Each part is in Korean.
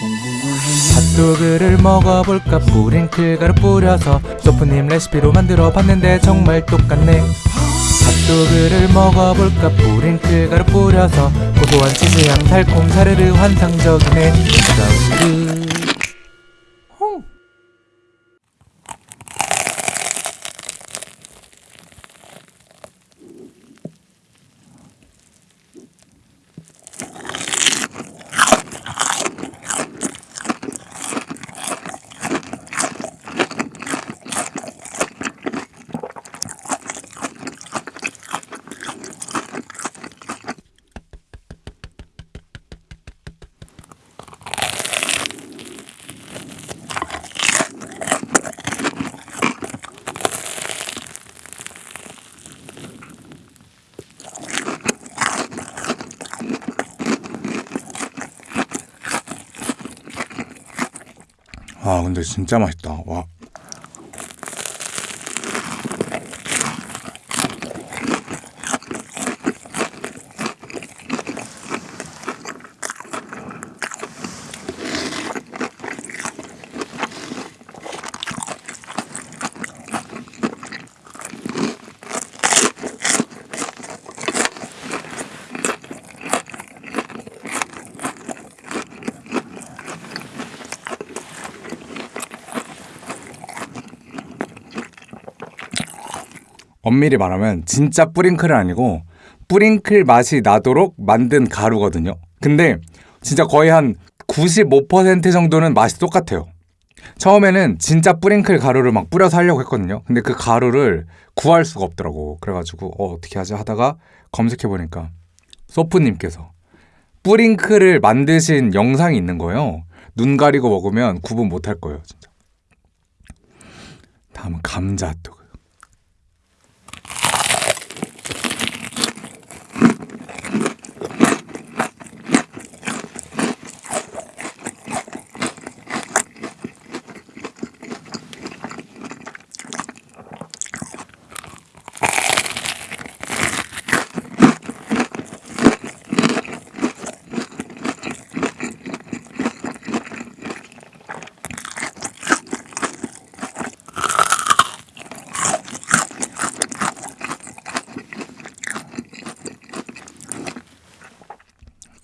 핫도그를 먹어볼까? 뿌링클 가루 뿌려서 소프님 레시피로 만들어 봤는데 정말 똑같네. 핫도그를 먹어볼까? 뿌링클 가루 뿌려서 고소한 치즈향 달콤 사르르 환상적이네 아 근데 진짜 맛있다. 와. 엄밀히 말하면 진짜 뿌링클은 아니고 뿌링클 맛이 나도록 만든 가루거든요. 근데 진짜 거의 한 95% 정도는 맛이 똑같아요. 처음에는 진짜 뿌링클 가루를 막 뿌려서 하려고 했거든요. 근데 그 가루를 구할 수가 없더라고. 그래가지고 어, 어떻게 하지 하다가 검색해보니까 소프님께서 뿌링클을 만드신 영상이 있는 거예요. 눈 가리고 먹으면 구분 못할 거예요, 진짜. 다음은 감자 핫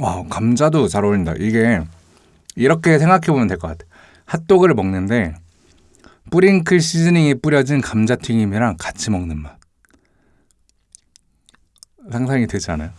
와 감자도 잘 어울린다. 이게 이렇게 생각해 보면 될 것 같아. 핫도그를 먹는데 뿌링클 시즈닝이 뿌려진 감자튀김이랑 같이 먹는 맛. 상상이 되지 않아요?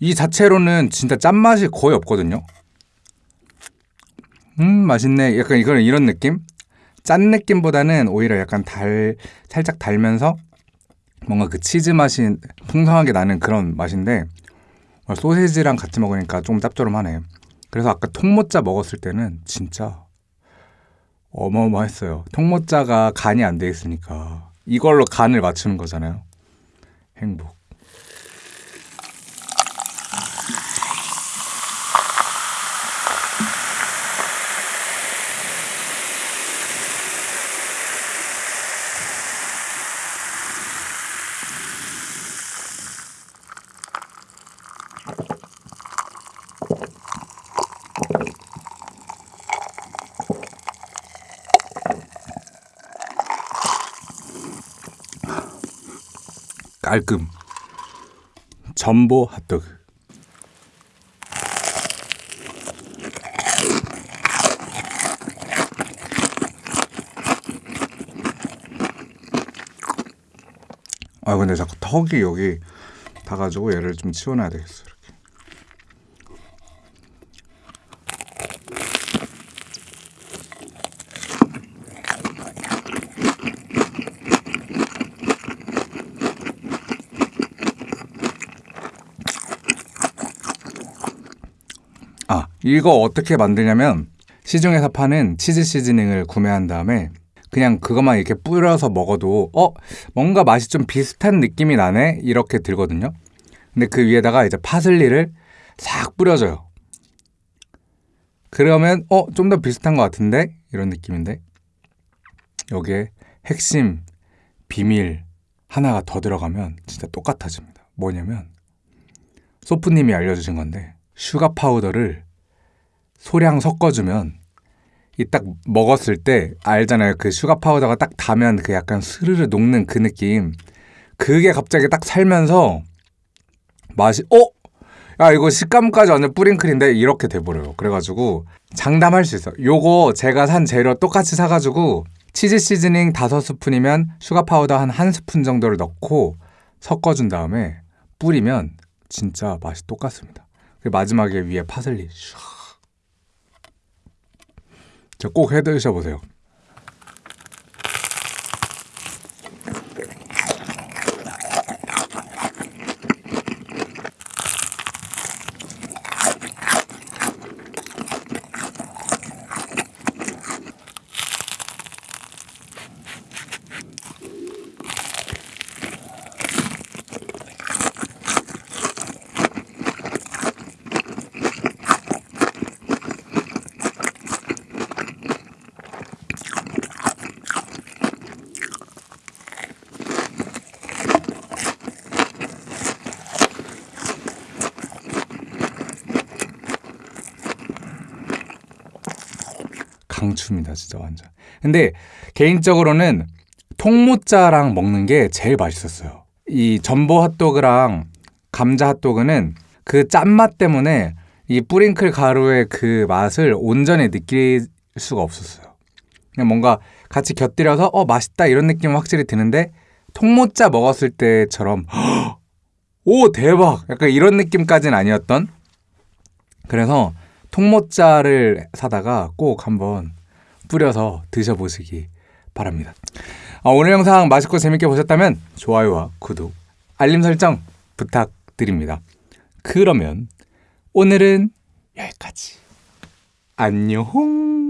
이 자체로는 진짜 짠맛이 거의 없거든요. 음, 맛있네. 약간 이거는 이런 느낌? 짠 느낌보다는 오히려 약간 달, 살짝 달면서 뭔가 그 치즈 맛이 풍성하게 나는 그런 맛인데 어, 소세지랑 같이 먹으니까 좀 짭조름하네. 그래서 아까 통모짜 먹었을 때는 진짜 어마어마했어요. 통모짜가 간이 안 돼 있으니까 이걸로 간을 맞추는 거잖아요. 행복. 깔끔 전보 핫도그 아 근데 자꾸 턱이 여기 닿아가지고 얘를 좀 치워놔야 되겠어. 이 아 이거 어떻게 만드냐면 시중에서 파는 치즈 시즈닝을 구매한 다음에 그냥 그것만 이렇게 뿌려서 먹어도 어 뭔가 맛이 좀 비슷한 느낌이 나네 이렇게 들거든요. 근데 그 위에다가 이제 파슬리를 싹 뿌려줘요. 그러면 어 좀 더 비슷한 것 같은데 이런 느낌인데 여기에 핵심 비밀 하나가 더 들어가면 진짜 똑같아집니다. 뭐냐면 소프님이 알려주신 건데 sugar powder를 소량 섞어주면 이 딱 먹었을 때 알잖아요. 그 sugar powder가 딱 닿으면 그 약간 스르르 녹는 그 느낌. 그게 갑자기 딱 살면서 맛이 어? 야 이거 식감까지 완전 뿌링클인데 이렇게 돼버려요. 그래가지고 장담할 수 있어. 요거 제가 산 재료 똑같이 사가지고 치즈 seasoning 다섯 스푼이면 sugar powder 한 한 스푼 정도를 넣고 섞어준 다음에 뿌리면 진짜 맛이 똑같습니다. 그 마지막에 위에 파슬리 슉. 저꼭 해드셔 보세요. 강추입니다, 진짜 완전. 근데 개인적으로는 통모짜랑 먹는 게 제일 맛있었어요. 이 전보 핫도그랑 감자 핫도그는 그 짠맛 때문에 이 뿌링클 가루의 그 맛을 온전히 느낄 수가 없었어요. 그냥 뭔가 같이 곁들여서 어 맛있다 이런 느낌은 확실히 드는데 통모짜 먹었을 때처럼 오 대박 약간 이런 느낌까지는 아니었던 그래서 통모짜를 사다가 꼭 한번 뿌려서 드셔보시기 바랍니다. 아, 오늘 영상 맛있고 재밌게 보셨다면 좋아요와 구독, 알림 설정 부탁드립니다. 그러면 오늘은 여기까지. 안녕.